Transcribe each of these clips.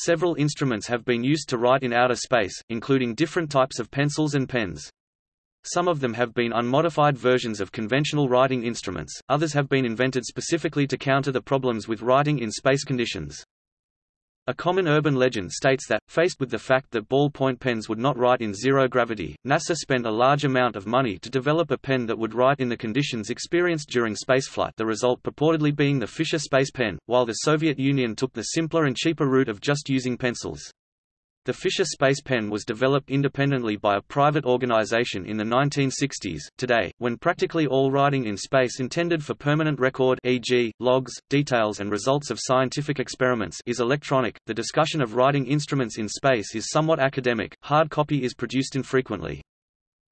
Several instruments have been used to write in outer space, including different types of pencils and pens. Some of them have been unmodified versions of conventional writing instruments, others have been invented specifically to counter the problems with writing in space conditions. A common urban legend states that, faced with the fact that ballpoint pens would not write in zero gravity, NASA spent a large amount of money to develop a pen that would write in the conditions experienced during spaceflight the result purportedly being the Fisher Space Pen, while the Soviet Union took the simpler and cheaper route of just using pencils. The Fisher Space Pen was developed independently by a private organization in the 1960s. Today, when practically all writing in space intended for permanent record e.g., logs, details and results of scientific experiments is electronic, the discussion of writing instruments in space is somewhat academic. Hard copy is produced infrequently.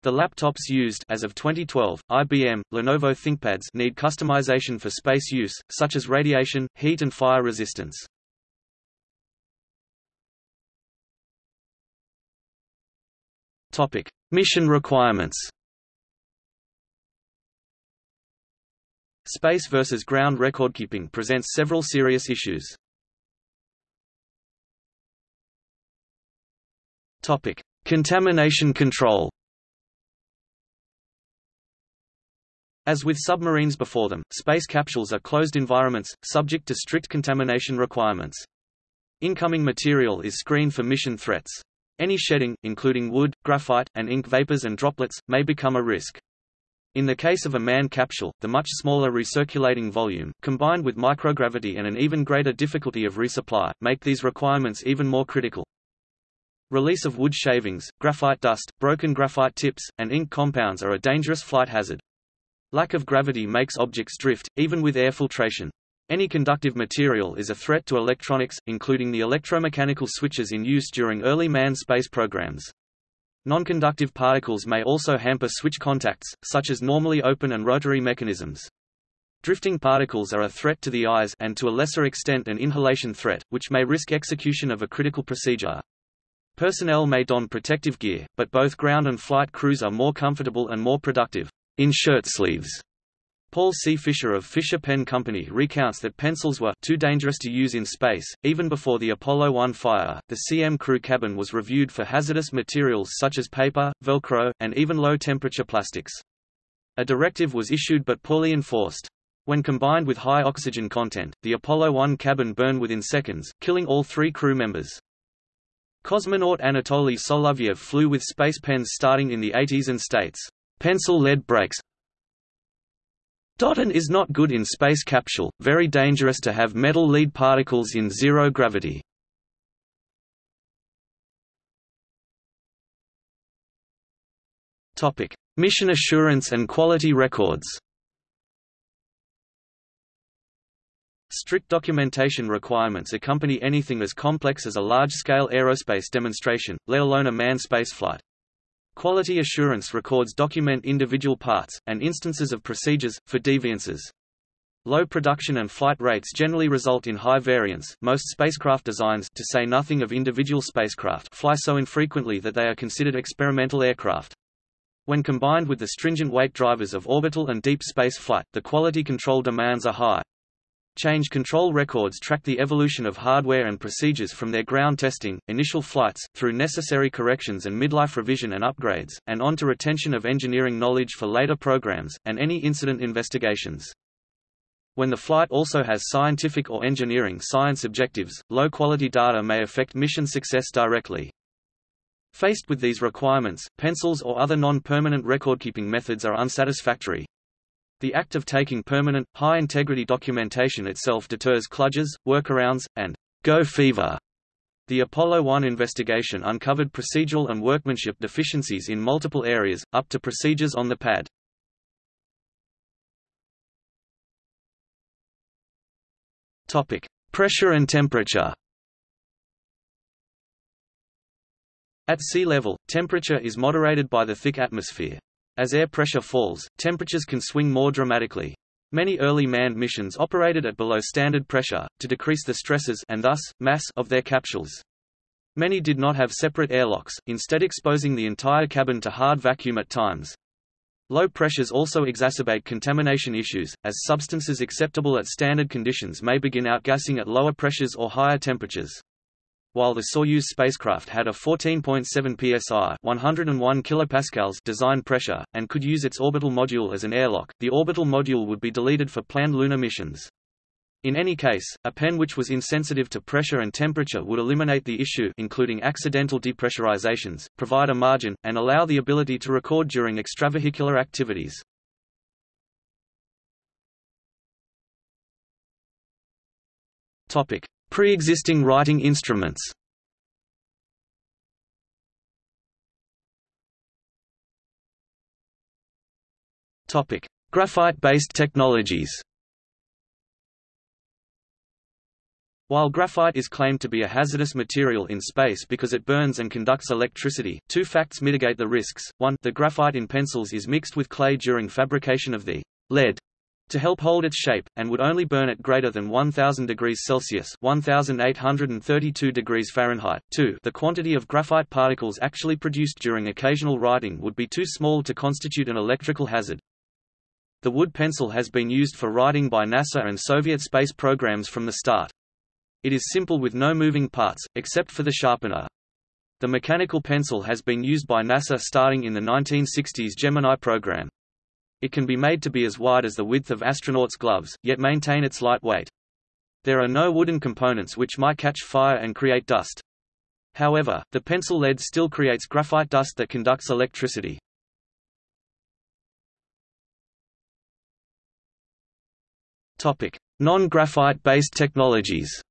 The laptops used as of 2012, IBM, Lenovo ThinkPads need customization for space use, such as radiation, heat and fire resistance. Topic: Mission requirements. Space versus ground recordkeeping presents several serious issues. Topic: Contamination control. As with submarines before them, space capsules are closed environments, subject to strict contamination requirements. Incoming material is screened for mission threats. Any shedding, including wood, graphite, and ink vapors and droplets, may become a risk. In the case of a manned capsule, the much smaller recirculating volume, combined with microgravity and an even greater difficulty of resupply, make these requirements even more critical. Release of wood shavings, graphite dust, broken graphite tips, and ink compounds are a dangerous flight hazard. Lack of gravity makes objects drift, even with air filtration. Any conductive material is a threat to electronics, including the electromechanical switches in use during early manned space programs. Nonconductive particles may also hamper switch contacts, such as normally open and rotary mechanisms. Drifting particles are a threat to the eyes and to a lesser extent an inhalation threat, which may risk execution of a critical procedure. Personnel may don protective gear, but both ground and flight crews are more comfortable and more productive in shirt sleeves Paul C. Fisher of Fisher Pen Company recounts that pencils were too dangerous to use in space. Even before the Apollo 1 fire, the CM crew cabin was reviewed for hazardous materials such as paper, Velcro, and even low-temperature plastics. A directive was issued but poorly enforced. When combined with high oxygen content, the Apollo 1 cabin burned within seconds, killing all three crew members. Cosmonaut Anatoly Solovyev flew with space pens starting in the 80s and states, "...pencil-lead breaks, Dotten is not good in space capsule, very dangerous to have metal lead particles in zero gravity. Mission assurance and quality records. Strict documentation requirements accompany anything as complex as a large-scale aerospace demonstration, let alone a manned spaceflight. Quality assurance records document individual parts, and instances of procedures, for deviances. Low production and flight rates generally result in high variance. Most spacecraft designs, to say nothing of individual spacecraft, fly so infrequently that they are considered experimental aircraft. When combined with the stringent weight drivers of orbital and deep space flight, the quality control demands are high. Change control records track the evolution of hardware and procedures from their ground testing, initial flights, through necessary corrections and midlife revision and upgrades, and on to retention of engineering knowledge for later programs, and any incident investigations. When the flight also has scientific or engineering science objectives, low-quality data may affect mission success directly. Faced with these requirements, pencils or other non-permanent recordkeeping methods are unsatisfactory. The act of taking permanent, high-integrity documentation itself deters kludges, workarounds, and go fever. The Apollo 1 investigation uncovered procedural and workmanship deficiencies in multiple areas, up to procedures on the pad. Topic: Pressure and temperature. At sea level, temperature is moderated by the thick atmosphere. As air pressure falls, temperatures can swing more dramatically. Many early manned missions operated at below standard pressure, to decrease the stresses and thus, mass of their capsules. Many did not have separate airlocks, instead exposing the entire cabin to hard vacuum at times. Low pressures also exacerbate contamination issues, as substances acceptable at standard conditions may begin outgassing at lower pressures or higher temperatures. While the Soyuz spacecraft had a 14.7 psi 101 kilopascals design pressure, and could use its orbital module as an airlock, the orbital module would be deleted for planned lunar missions. In any case, a pen which was insensitive to pressure and temperature would eliminate the issue including accidental depressurizations, provide a margin, and allow the ability to record during extravehicular activities. Pre-existing writing instruments. Graphite-based technologies. While graphite is claimed to be a hazardous material in space because it burns and conducts electricity, two facts mitigate the risks. One, the graphite in pencils is mixed with clay during fabrication of the lead to help hold its shape, and would only burn at greater than 1000 degrees Celsius 1832 degrees Fahrenheit. 2. The quantity of graphite particles actually produced during occasional writing would be too small to constitute an electrical hazard. The wood pencil has been used for writing by NASA and Soviet space programs from the start. It is simple with no moving parts, except for the sharpener. The mechanical pencil has been used by NASA starting in the 1960s Gemini program. It can be made to be as wide as the width of astronauts' gloves, yet maintain its light weight. There are no wooden components which might catch fire and create dust. However, the pencil lead still creates graphite dust that conducts electricity. Non-graphite based technologies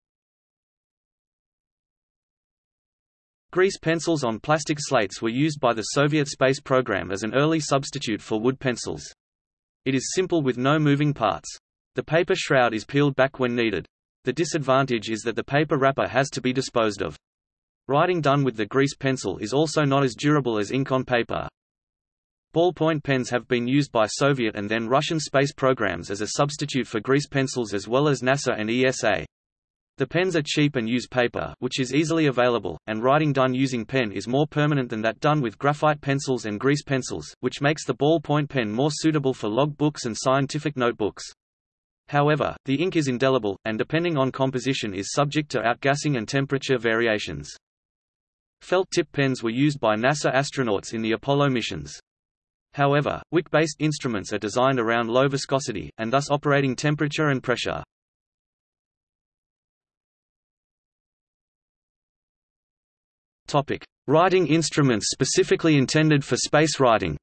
Grease pencils on plastic slates were used by the Soviet space program as an early substitute for wood pencils. It is simple with no moving parts. The paper shroud is peeled back when needed. The disadvantage is that the paper wrapper has to be disposed of. Writing done with the grease pencil is also not as durable as ink on paper. Ballpoint pens have been used by Soviet and then Russian space programs as a substitute for grease pencils as well as NASA and ESA. The pens are cheap and use paper which is easily available, and writing done using pen is more permanent than that done with graphite pencils and grease pencils, which makes the ballpoint pen more suitable for log books and scientific notebooks. However, the ink is indelible, and depending on composition is subject to outgassing and temperature variations. Felt-tip pens were used by NASA astronauts in the Apollo missions. However, wick-based instruments are designed around low viscosity, and thus operating temperature and pressure. Topic: Writing instruments specifically intended for space writing.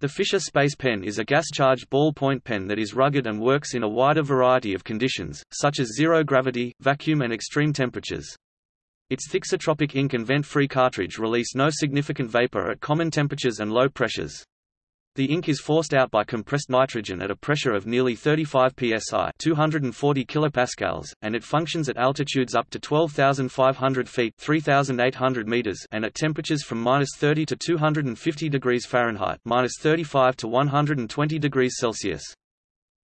The Fisher Space Pen is a gas-charged ballpoint pen that is rugged and works in a wider variety of conditions, such as zero gravity, vacuum and extreme temperatures. Its thixotropic ink and vent-free cartridge release no significant vapor at common temperatures and low pressures. The ink is forced out by compressed nitrogen at a pressure of nearly 35 psi 240 kilopascals, and it functions at altitudes up to 12,500 feet 3,800 meters and at temperatures from minus 30 to 250 degrees Fahrenheit minus 35 to 120 degrees Celsius.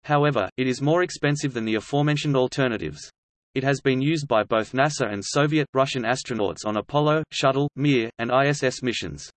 However, it is more expensive than the aforementioned alternatives. It has been used by both NASA and Soviet, Russian astronauts on Apollo, Shuttle, Mir, and ISS missions.